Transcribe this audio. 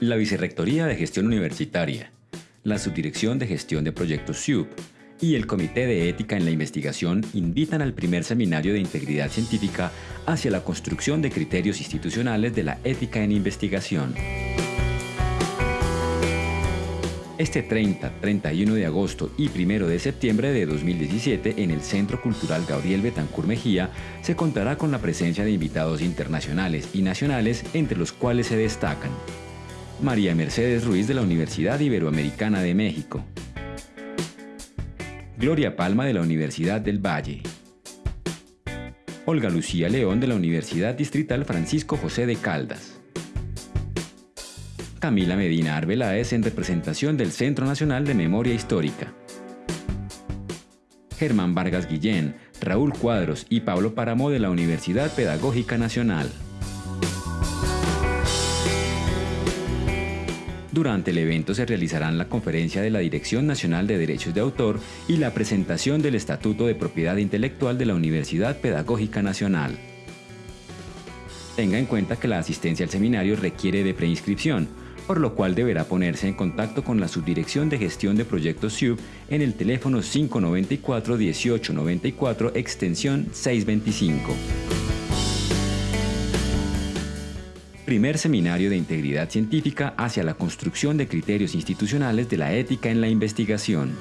La Vicerrectoría de Gestión Universitaria, la Subdirección de Gestión de Proyectos SUB y el Comité de Ética en la Investigación invitan al primer seminario de integridad científica hacia la construcción de criterios institucionales de la ética en investigación. Este 30, 31 de agosto y 1 de septiembre de 2017 en el Centro Cultural Gabriel Betancur Mejía se contará con la presencia de invitados internacionales y nacionales entre los cuales se destacan María Mercedes Ruiz de la Universidad Iberoamericana de México, Gloria Palma de la Universidad del Valle, Olga Lucía León de la Universidad Distrital Francisco José de Caldas, Camila Medina Arbeláez en representación del Centro Nacional de Memoria Histórica. Germán Vargas Guillén, Raúl Cuadros y Pablo Páramo de la Universidad Pedagógica Nacional. Durante el evento se realizarán la conferencia de la Dirección Nacional de Derechos de Autor y la presentación del Estatuto de Propiedad Intelectual de la Universidad Pedagógica Nacional. Tenga en cuenta que la asistencia al seminario requiere de preinscripción, por lo cual deberá ponerse en contacto con la Subdirección de Gestión de Proyectos SUB en el teléfono 594-1894 extensión 625. Primer Seminario de Integridad Científica hacia la construcción de criterios institucionales de la ética en la investigación.